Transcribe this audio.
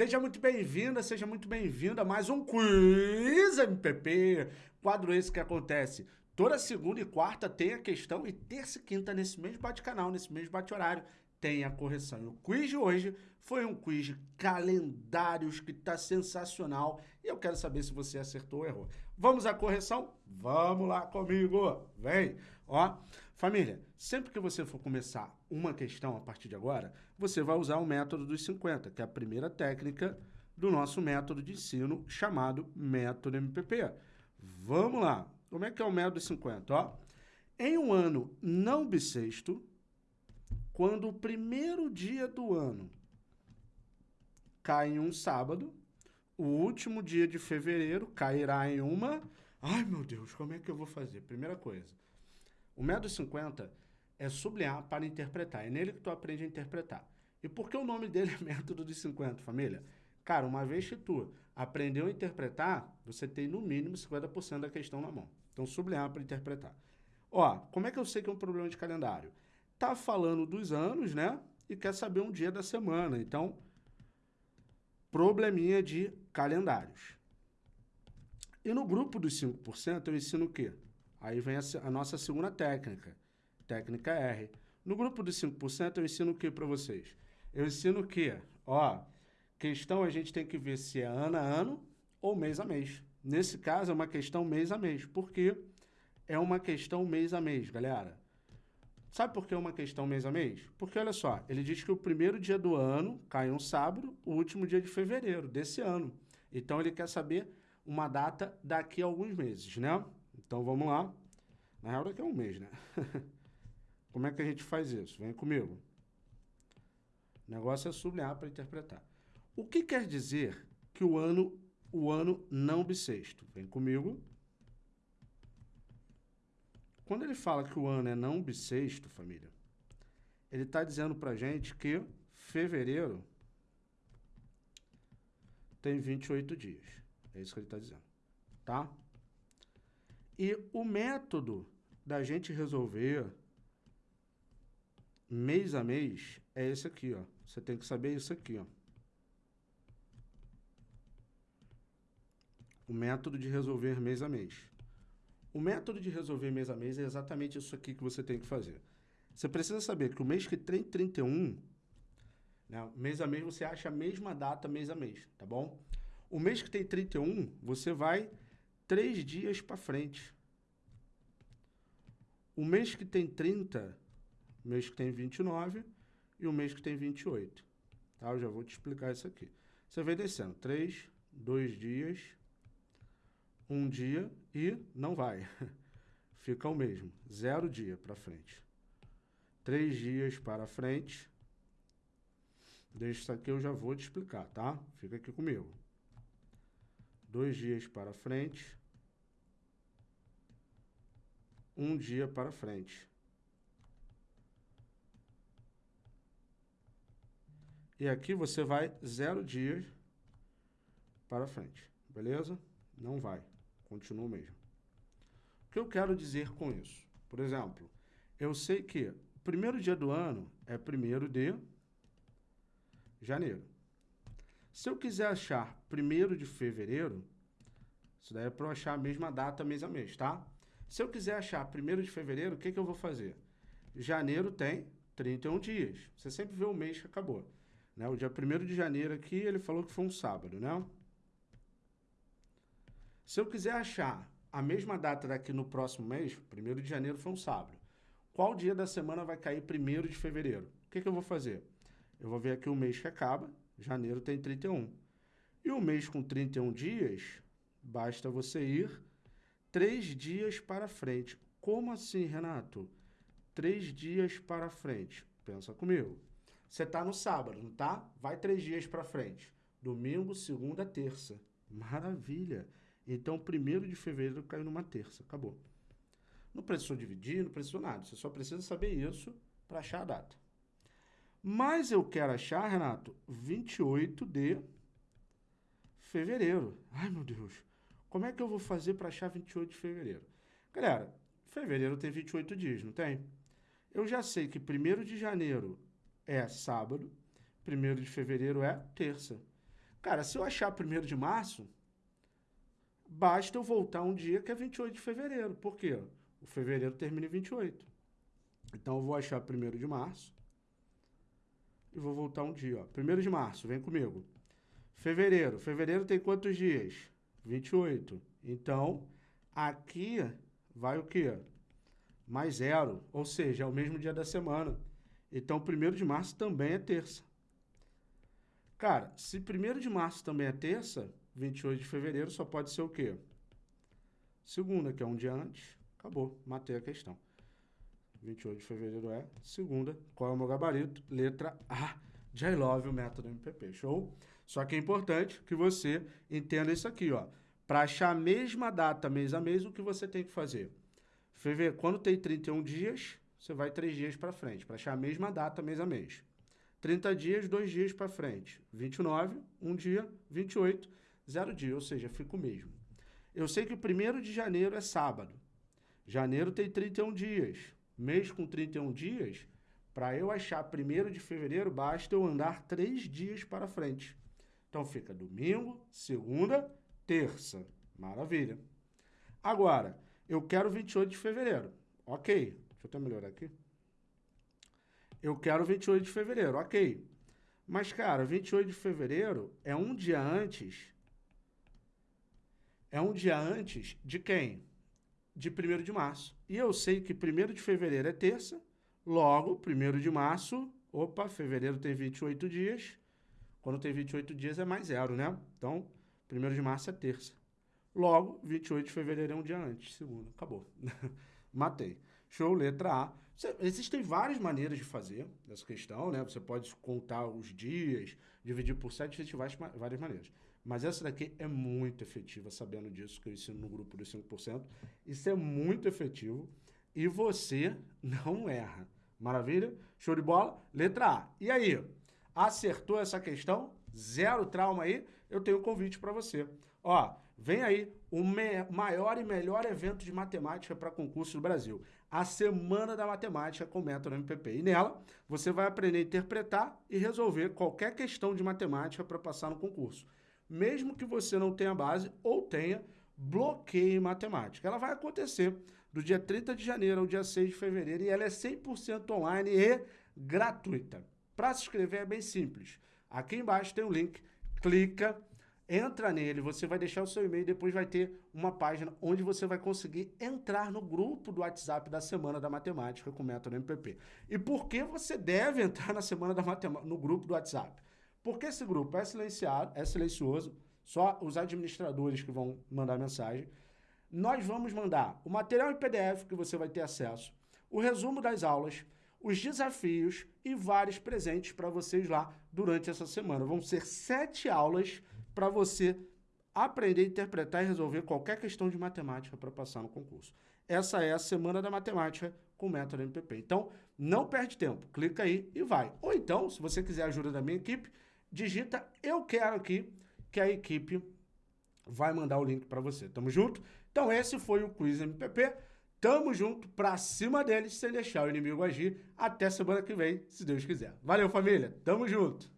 Seja muito bem-vinda, seja muito bem-vinda a mais um Quiz MPP. Quadro esse que acontece toda segunda e quarta tem a questão e terça e quinta nesse mesmo bate-canal, nesse mesmo bate-horário, tem a correção. E o quiz de hoje foi um quiz de calendários que está sensacional e eu quero saber se você acertou ou errou. Vamos à correção? Vamos lá comigo, vem! Ó, família, sempre que você for começar uma questão a partir de agora, você vai usar o método dos 50, que é a primeira técnica do nosso método de ensino chamado método MPP. Vamos lá! Como é que é o método dos 50? Ó, em um ano não bissexto, quando o primeiro dia do ano cai em um sábado, o último dia de fevereiro cairá em uma... Ai, meu Deus, como é que eu vou fazer? Primeira coisa, o método 50 é sublinhar para interpretar. É nele que tu aprende a interpretar. E por que o nome dele é método dos 50, família? Cara, uma vez que tu aprendeu a interpretar, você tem no mínimo 50% da questão na mão. Então, sublinhar para interpretar. Ó, como é que eu sei que é um problema de calendário? Tá falando dos anos, né? E quer saber um dia da semana. Então, probleminha de calendários. E no grupo dos 5%, eu ensino o quê? Aí vem a, a, nossa segunda técnica, técnica R. No grupo dos 5%, eu ensino o que para vocês? Eu ensino que? Ó, questão a gente tem que ver se é ano a ano ou mês a mês. Nesse caso, é uma questão mês a mês. Por quê? É uma questão mês a mês, galera. Sabe por que é uma questão mês a mês? Porque, olha só, ele diz que o primeiro dia do ano cai um sábado, o último dia de fevereiro desse ano. Então, ele quer saber uma data daqui a alguns meses, né? Então vamos lá. Na real daqui é um mês, né? Como é que a gente faz isso? Vem comigo. O negócio é sublinhar para interpretar. O que quer dizer que o ano, o ano não bissexto? Vem comigo. Quando ele fala que o ano é não bissexto, família, ele está dizendo para gente que fevereiro tem 28 dias. É isso que ele está dizendo, tá? E o método da gente resolver mês a mês é esse aqui, ó. Você tem que saber isso aqui, ó. O método de resolver mês a mês. O método de resolver mês a mês é exatamente isso aqui que você tem que fazer. Você precisa saber que o mês que tem 31, né, mês a mês você acha a mesma data mês a mês, tá bom? O mês que tem 31, você vai três dias para frente. O mês que tem 30, o mês que tem 29 e o mês que tem 28. Tá? Eu já vou te explicar isso aqui. Você vem descendo. 3, 2 dias, 1 dia e não vai. Fica o mesmo. Zero dia para frente. Três dias para frente. Deixa isso aqui, eu já vou te explicar, tá? Fica aqui comigo. Dois dias para frente um dia para frente. E aqui você vai zero dias para frente, beleza? Não vai, continua o mesmo. O que eu quero dizer com isso? Por exemplo, eu sei que o primeiro dia do ano é primeiro de janeiro. Se eu quiser achar primeiro de fevereiro, isso daí é para eu achar a mesma data mês a mês, tá? Se eu quiser achar 1 de fevereiro, o que, que eu vou fazer? Janeiro tem 31 dias. Você sempre vê o mês que acabou. Né? O dia 1 de janeiro aqui, ele falou que foi um sábado, né? Se eu quiser achar a mesma data daqui no próximo mês, 1 de janeiro foi um sábado. Qual dia da semana vai cair 1 de fevereiro? O que, que eu vou fazer? Eu vou ver aqui o mês que acaba, janeiro tem 31. E o mês com 31 dias, basta você ir Três dias para frente. Como assim, Renato? Três dias para frente. Pensa comigo. Você está no sábado, não tá? Vai três dias para frente. Domingo, segunda, terça. Maravilha. Então, primeiro de fevereiro caiu numa terça. Acabou. Não precisou dividir, não precisou nada. Você só precisa saber isso para achar a data. Mas eu quero achar, Renato, 28 de fevereiro. Ai, meu Deus. Como é que eu vou fazer para achar 28 de fevereiro? Galera, fevereiro tem 28 dias, não tem? Eu já sei que 1 de janeiro é sábado, 1 de fevereiro é terça. Cara, se eu achar primeiro de março, basta eu voltar um dia que é 28 de fevereiro. Por quê? O fevereiro termina em 28. Então eu vou achar primeiro de março e vou voltar um dia. Primeiro de março, vem comigo. Fevereiro. Fevereiro tem quantos dias? 28. Então, aqui vai o quê? Mais zero. Ou seja, é o mesmo dia da semana. Então, primeiro de março também é terça. Cara, se 1 de março também é terça, 28 de fevereiro só pode ser o quê? Segunda, que é um dia antes. Acabou, matei a questão. 28 de fevereiro é segunda. Qual é o meu gabarito? Letra A I love o método MPP. Show? Só que é importante que você entenda isso aqui, ó. Para achar a mesma data mês a mês, o que você tem que fazer? Fevereiro, quando tem 31 dias, você vai três dias para frente, para achar a mesma data mês a mês. 30 dias, dois dias para frente. 29, um dia, 28, zero dia, ou seja, fica o mesmo. Eu sei que o primeiro de janeiro é sábado. Janeiro tem 31 dias. Mês com 31 dias, para eu achar primeiro de fevereiro, basta eu andar três dias para frente. Então fica domingo, segunda, terça. Maravilha. Agora, eu quero 28 de fevereiro. Ok. Deixa eu até melhorar aqui. Eu quero 28 de fevereiro, ok. Mas, cara, 28 de fevereiro é um dia antes. É um dia antes de quem? De 1 de março. E eu sei que 1 de fevereiro é terça, logo, 1 de março, opa, fevereiro tem 28 dias. Quando tem 28 dias é mais zero, né? Então, 1 de março é terça. Logo, 28 de fevereiro é um dia antes, segundo. Acabou. Matei. Show, letra A. Existem várias maneiras de fazer essa questão, né? Você pode contar os dias, dividir por sete, várias maneiras. Mas essa daqui é muito efetiva, sabendo disso, que eu ensino no grupo dos 5%. Isso é muito efetivo e você não erra. Maravilha? Show de bola? Letra A. E aí? Acertou essa questão? Zero trauma aí? Eu tenho um convite para você. Ó, vem aí o maior e melhor evento de matemática para concurso do Brasil a Semana da Matemática com método MPP. E nela, você vai aprender a interpretar e resolver qualquer questão de matemática para passar no concurso. Mesmo que você não tenha base ou tenha bloqueio em matemática. Ela vai acontecer do dia 30 de janeiro ao dia 6 de fevereiro e ela é 100% online e gratuita. Para se inscrever é bem simples. Aqui embaixo tem um link, clica Entra nele, você vai deixar o seu e-mail, depois vai ter uma página onde você vai conseguir entrar no grupo do WhatsApp da Semana da Matemática com o método MPP. E por que você deve entrar na Semana da Matemática, no grupo do WhatsApp? Porque esse grupo é silenciado, é silencioso, só os administradores que vão mandar mensagem. Nós vamos mandar o material em PDF que você vai ter acesso, o resumo das aulas, os desafios e vários presentes para vocês lá durante essa semana. Vão ser sete aulas para você aprender interpretar e resolver qualquer questão de matemática para passar no concurso. Essa é a Semana da Matemática com o método MPP. Então, não perde tempo, clica aí e vai. Ou então, se você quiser a ajuda da minha equipe, digita eu quero aqui, que a equipe vai mandar o link para você. Tamo junto? Então, esse foi o Quiz MPP. Tamo junto, pra cima deles, sem deixar o inimigo agir. Até semana que vem, se Deus quiser. Valeu, família. Tamo junto.